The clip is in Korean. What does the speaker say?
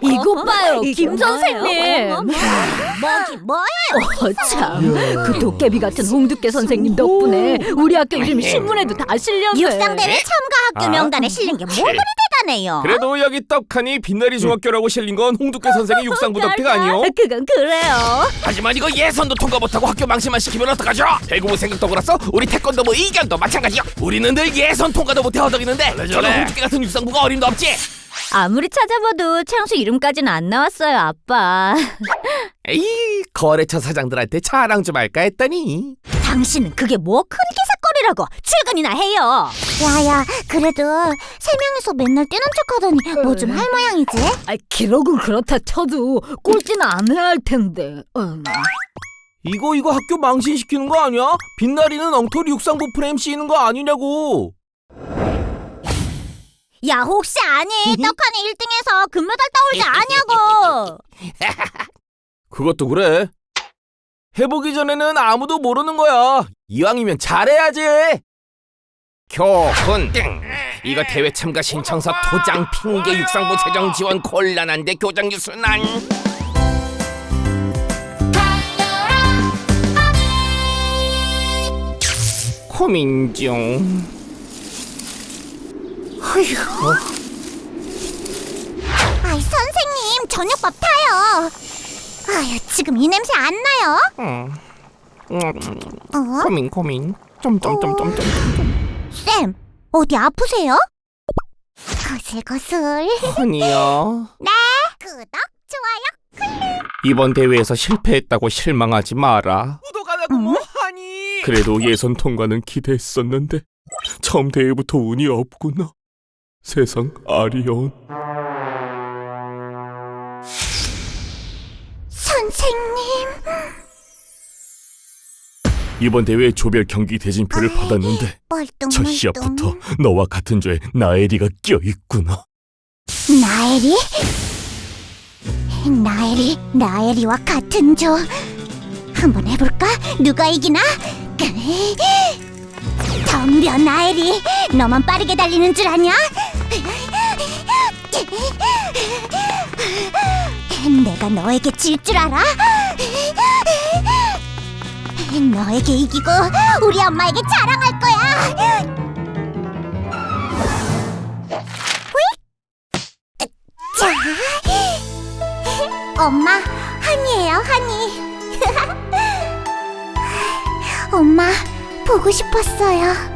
이것 봐요, 김? 선생님. 뭐기 뭐예요? 어, 참. 그 도깨비 같은 홍두깨 선생님 덕분에 우리 학교 이름 신문에도 다 실렸네. 육상대회 참가 학교 아. 명단에 실린 게 뭐 그리 대단해요? 그래도 여기 떡하니 빛나리 중학교라고 실린 건 홍두깨 선생의 육상부 덕택 아니요? 그건 그래요. 하지만 이거 예선도 통과 못하고 학교 망신만 시키면 어떡하죠? 배구부 생각도 그렇어 우리 태권도부 이경도 마찬가지요 우리는 늘 예선 통과도 못해 허덕이는데 저런 홍두깨 같은 육상부가 어림도 없지 아무리 찾아봐도 창수 이름까지는 안 나왔어요, 아빠. 에이 거래처 사장들한테 자랑 좀 할까 했더니 당신은 그게 뭐 큰 기사거리라고 출근이나 해요. 야야, 그래도 세 명이서 맨날 뛰는 척하더니 뭐 좀 할 모양이지? 아, 기록은 그렇다 쳐도 꼴찌는 안 해야 할 텐데. 음. 이거 이거 학교 망신시키는 거 아니야? 빛나리는 엉터리 육상부 프레임 씌이는 거 아니냐고 야 혹시 아니 떡하니 1등해서 금메달 따올지 아냐고. 그것도 그래. 해보기 전에는 아무도 모르는 거야. 이왕이면 잘해야지. 교훈. 이거 대회 참가 신청서 도장 핑계 육상부 재정 지원 곤란한데 교장 유순한. 고민 중 어휴 아이 선생님 저녁밥 타요. 아유 지금 이 냄새 안 나요? 음, 음, 어? 고민 고민 점점점점점 쌤 어디 아프세요? 거슬거슬. 아니야 구독 좋아요. 이번 대회에서 실패했다고 실망하지 마라. 구독 안 하고 뭐 하니? 그래도 예선 통과는 기대했었는데 처음 대회부터 운이 없구나. 세상 아리온. 선생님. 이번 대회 조별 경기 대진표를 받았는데 첫 시합부터 너와 같은 조에 나엘이가 껴 있구나. 나엘이? 나엘이 나엘이와 같은 조 한번 해볼까? 누가 이기나? 덤벼 나엘이 너만 빠르게 달리는 줄 아냐? 내가 너에게 질 줄 알아? 너에게 이기고 우리 엄마에게 자랑할 거야 자, 엄마 한이에요 한이. 엄마 보고 싶었어요.